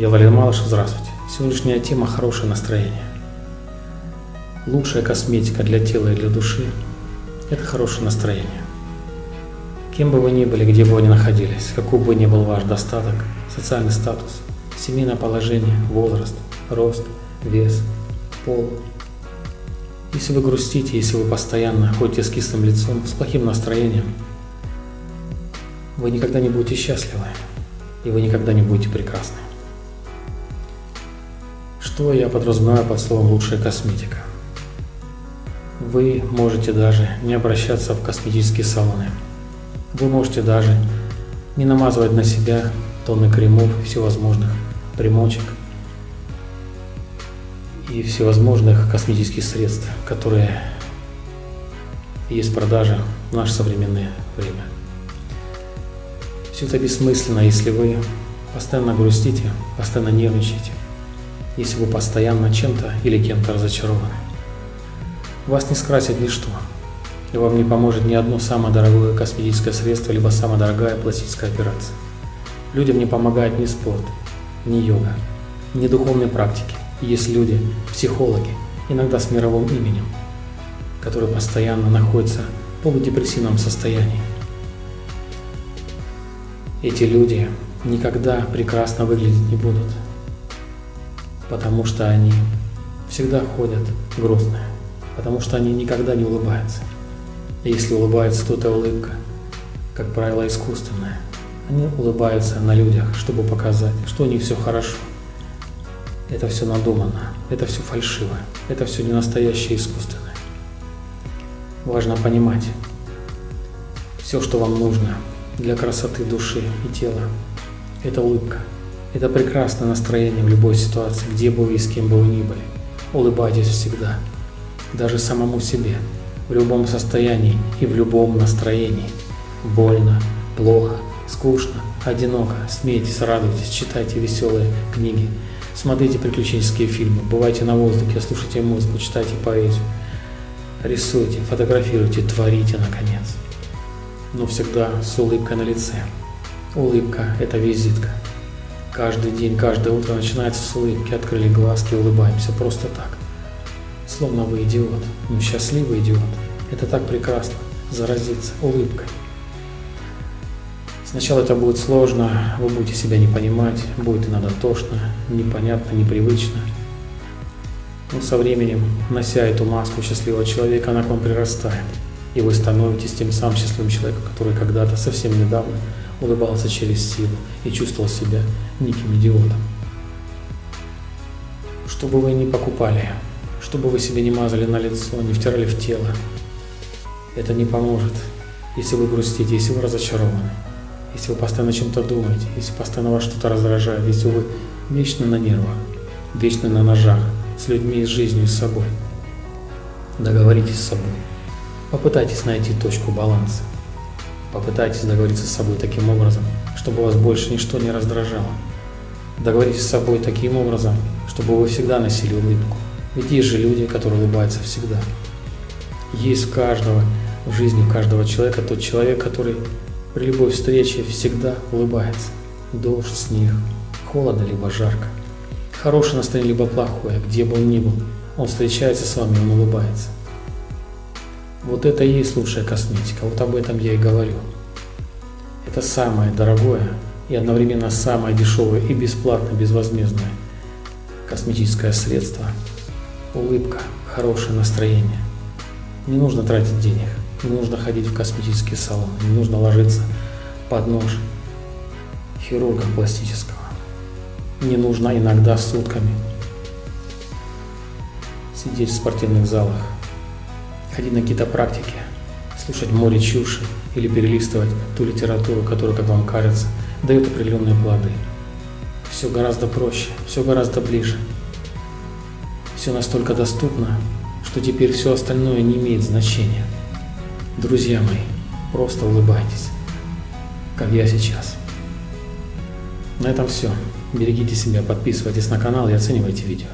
Я Валерий Малышев, здравствуйте. Сегодняшняя тема – хорошее настроение. Лучшая косметика для тела и для души – это хорошее настроение. Кем бы вы ни были, где бы вы ни находились, какой бы ни был ваш достаток, социальный статус, семейное положение, возраст, рост, вес, пол. Если вы грустите, если вы постоянно ходите с кислым лицом, с плохим настроением, вы никогда не будете счастливы, и вы никогда не будете прекрасны. Что я подразумеваю под словом «лучшая косметика»? Вы можете даже не обращаться в косметические салоны. Вы можете даже не намазывать на себя тонны кремов, всевозможных примочек и всевозможных косметических средств, которые есть в продаже в наше современное время. Все это бессмысленно, если вы постоянно грустите, постоянно нервничаете, если вы постоянно чем-то или кем-то разочарованы. Вас не скрасит ничто, и вам не поможет ни одно самое дорогое косметическое средство, либо самая дорогая пластическая операция. Людям не помогает ни спорт, ни йога, ни духовные практики. Есть люди, психологи, иногда с мировым именем, которые постоянно находятся в полудепрессивном состоянии. Эти люди никогда прекрасно выглядеть не будут потому что они всегда ходят грустные, потому что они никогда не улыбаются. И если улыбается, то это улыбка, как правило, искусственная. Они улыбаются на людях, чтобы показать, что у них все хорошо. Это все надумано, это все фальшивое, это все не настоящее искусственное. Важно понимать, все, что вам нужно для красоты души и тела, это улыбка. Это прекрасное настроение в любой ситуации, где бы вы и с кем бы вы ни были. Улыбайтесь всегда, даже самому себе, в любом состоянии и в любом настроении. Больно, плохо, скучно, одиноко, смейтесь, радуйтесь, читайте веселые книги, смотрите приключенческие фильмы, бывайте на воздухе, слушайте музыку, читайте поэзию, рисуйте, фотографируйте, творите, наконец. Но всегда с улыбкой на лице. Улыбка – это визитка. Каждый день, каждое утро начинается с улыбки, открыли глазки, улыбаемся просто так. Словно вы идиот, но счастливый идиот. Это так прекрасно, заразиться улыбкой. Сначала это будет сложно, вы будете себя не понимать, будет иногда тошно, непонятно, непривычно. Но со временем, нося эту маску счастливого человека, она к вам прирастает. И вы становитесь тем самым счастливым человеком, который когда-то, совсем недавно, улыбался через силу и чувствовал себя неким идиотом. Что бы вы ни покупали, что бы вы себе не мазали на лицо, не втирали в тело, это не поможет, если вы грустите, если вы разочарованы, если вы постоянно чем-то думаете, если постоянно вас что-то раздражает, если вы вечно на нервах, вечно на ножах, с людьми, с жизнью, с собой. Договоритесь с собой. Попытайтесь найти точку баланса. Попытайтесь договориться с собой таким образом, чтобы вас больше ничто не раздражало. Договоритесь с собой таким образом, чтобы вы всегда носили улыбку. Ведь есть же люди, которые улыбаются всегда. Есть в каждого, в жизни каждого человека тот человек, который при любой встрече всегда улыбается. Дождь, снег, холодно либо жарко. Хорошее настроение либо плохое, где бы он ни был, он встречается с вами, он улыбается. Вот это и есть лучшая косметика, вот об этом я и говорю. Это самое дорогое и одновременно самое дешевое и бесплатно, безвозмездное косметическое средство. Улыбка, хорошее настроение. Не нужно тратить денег, не нужно ходить в косметический салон, не нужно ложиться под нож хирурга пластического. Не нужно иногда сутками сидеть в спортивных залах ходить на какие-то практики, слушать море чуши или перелистывать ту литературу, которая, как вам кажется, дает определенные плоды. Все гораздо проще, все гораздо ближе. Все настолько доступно, что теперь все остальное не имеет значения. Друзья мои, просто улыбайтесь, как я сейчас. На этом все. Берегите себя, подписывайтесь на канал и оценивайте видео.